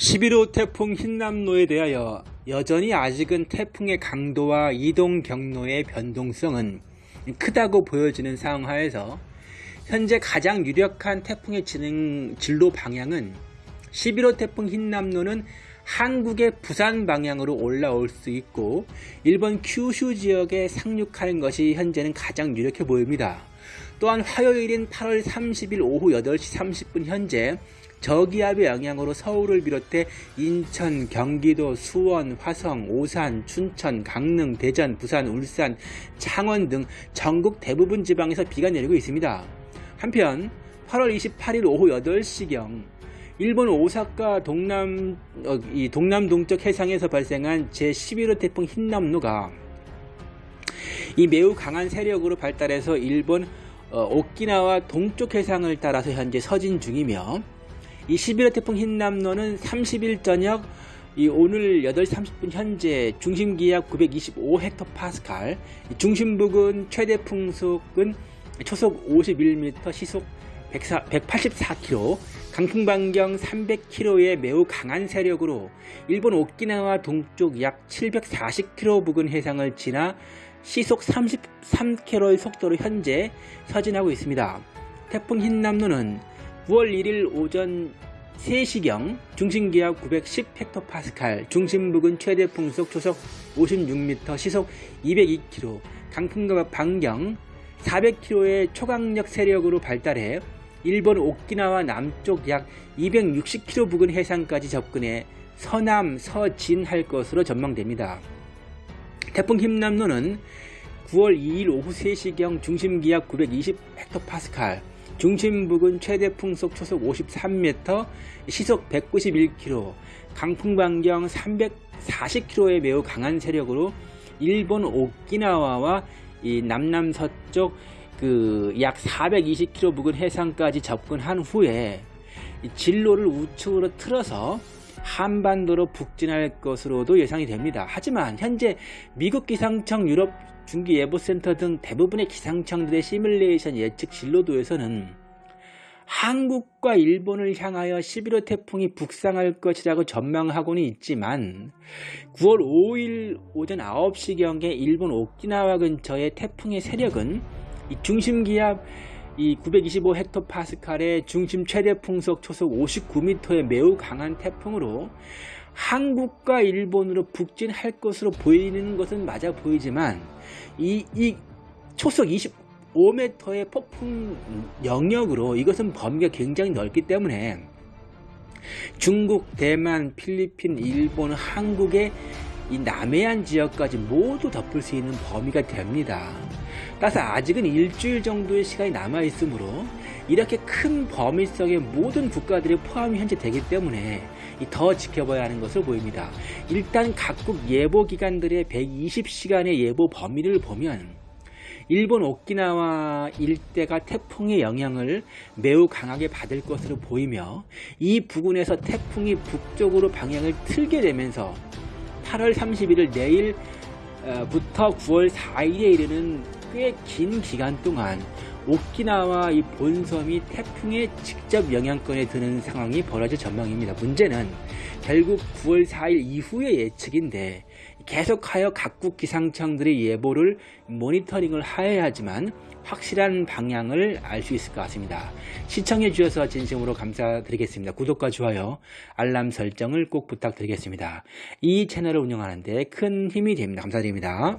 11호 태풍 흰남노에 대하여 여전히 아직은 태풍의 강도와 이동 경로의 변동성은 크다고 보여지는 상황하에서 현재 가장 유력한 태풍의 진행 진로 방향은 11호 태풍 흰남노는 한국의 부산 방향으로 올라올 수 있고 일본 큐슈 지역에 상륙하는 것이 현재는 가장 유력해 보입니다. 또한 화요일인 8월 30일 오후 8시 30분 현재 저기압의 영향으로 서울을 비롯해 인천, 경기도, 수원, 화성, 오산, 춘천, 강릉, 대전, 부산, 울산, 창원 등 전국 대부분 지방에서 비가 내리고 있습니다. 한편 8월 28일 오후 8시경 일본 오사카 동남 어, 이 동남 동쪽 해상에서 발생한 제11호 태풍 흰남노가 이 매우 강한 세력으로 발달해서 일본 어, 오키나와 동쪽 해상을 따라서 현재 서진 중이며 이 11호 태풍 흰남노는 30일 저녁 이 오늘 8시 30분 현재 중심 기압 925헥토파스칼, 중심 부근 최대 풍속은 초속 51m, 시속 184km, 강풍 반경 300km의 매우 강한 세력으로 일본 오키나와 동쪽 약 740km 부근 해상을 지나 시속 33km의 속도로 현재 서진하고 있습니다. 태풍 흰남노는 9월 1일 오전 3시경 중심기압 910헥토파스칼, 중심 부근 최대 풍속 초속 56m, 시속 202km, 강풍과 반경 400km의 초강력 세력으로 발달해 일본 오키나와 남쪽 약 260km 부근 해상까지 접근해 서남, 서진할 것으로 전망됩니다. 태풍 흰남노는 9월 2일 오후 3시경 중심기압 920헥토파스칼, 중심 부근 최대 풍속 초속 53m, 시속 191km, 강풍 반경 340km의 매우 강한 세력으로 일본 오키나와와 이 남남서쪽 그 약 420km 부근 해상까지 접근한 후에 진로를 우측으로 틀어서 한반도로 북진할 것으로도 예상이 됩니다. 하지만 현재 미국 기상청 유럽 중기예보센터 등 대부분의 기상청들의 시뮬레이션 예측 진로도에서는 한국과 일본을 향하여 11호 태풍이 북상할 것이라고 전망하고는 있지만 9월 5일 오전 9시경에 일본 오키나와 근처의 태풍의 세력은 중심 기압 이 925헥토파스칼의 중심 최대 풍속 초속 59m의 매우 강한 태풍으로 한국과 일본으로 북진할 것으로 보이는 것은 맞아 보이지만 이, 이 초속 25m의 폭풍 영역으로 이것은 범위가 굉장히 넓기 때문에 중국, 대만, 필리핀, 일본, 한국의 이 남해안 지역까지 모두 덮을 수 있는 범위가 됩니다. 따라서 아직은 일주일 정도의 시간이 남아 있으므로 이렇게 큰 범위 속의 모든 국가들이 포함이 현재 되기 때문에 더 지켜봐야 하는 것으로 보입니다. 일단 각국 예보 기관들의 120시간의 예보 범위를 보면 일본 오키나와 일대가 태풍의 영향을 매우 강하게 받을 것으로 보이며 이 부근에서 태풍이 북쪽으로 방향을 틀게 되면서 8월 31일 내일부터 9월 4일에 이르는 꽤 긴 기간 동안 오키나와 이 본섬이 태풍의 직접 영향권에 드는 상황이 벌어질 전망입니다. 문제는 결국 9월 4일 이후의 예측인데 계속하여 각국 기상청들의 예보를 모니터링을 하여야 하지만 확실한 방향을 알 수 있을 것 같습니다. 시청해 주셔서 진심으로 감사드리겠습니다. 구독과 좋아요, 알람 설정을 꼭 부탁드리겠습니다. 이 채널을 운영하는데 큰 힘이 됩니다. 감사드립니다.